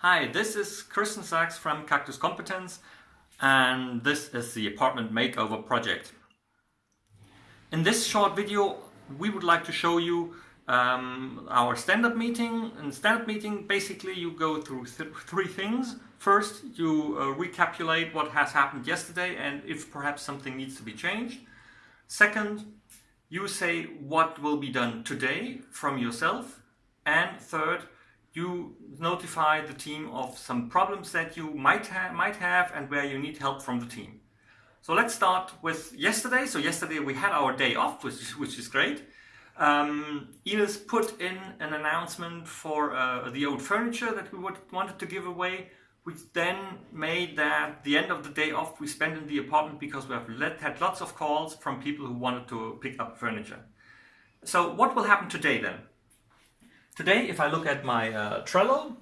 Hi, this is Kirsten Sachs from Cactus Competence and this is the apartment makeover project. In this short video we would like to show you um, our stand-up meeting. In stand-up meeting basically you go through th three things. First you uh, what has happened yesterday and if perhaps something needs to be changed. Second you say what will be done today from yourself and third you notify the team of some problems that you might, ha might have and where you need help from the team. So let's start with yesterday. So yesterday we had our day off, which is, which is great. Um, Ines put in an announcement for uh, the old furniture that we would, wanted to give away, which then made that the end of the day off we spent in the apartment because we have let, had lots of calls from people who wanted to pick up furniture. So what will happen today then? Today, if I look at my uh, Trello,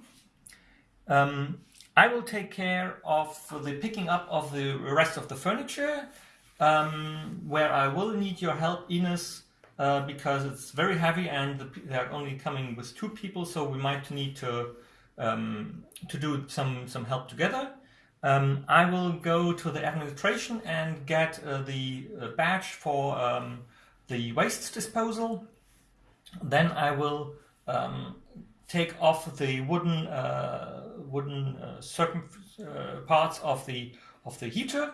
um, I will take care of the picking up of the rest of the furniture, um, where I will need your help, Ines, uh, because it's very heavy and the, they're only coming with two people, so we might need to um, to do some some help together. Um, I will go to the administration and get uh, the uh, badge for um, the waste disposal. Then I will um, take off the wooden uh, wooden uh, certain uh, parts of the of the heater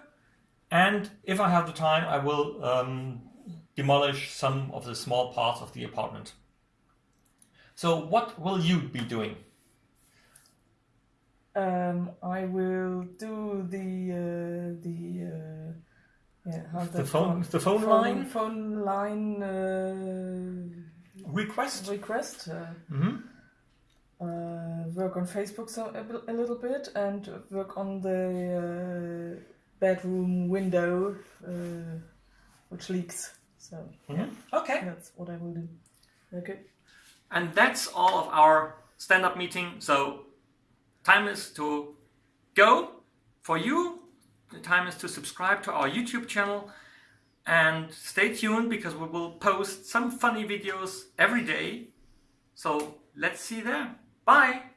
and if I have the time I will um, demolish some of the small parts of the apartment. So what will you be doing? Um, I will do the uh, the uh, yeah the phone the phone, phone line phone line uh, request? Request mm -hmm. work on Facebook so a, a, little bit and work on the uh, bedroom window uh, which leaks so mm -hmm. yeah. okay. That's what I will do. Okay. And that's all of our stand-up meeting. So time is to go. For you the time is to subscribe to our YouTube channel and stay tuned because we will post some funny videos every day. So let's see there. Bye!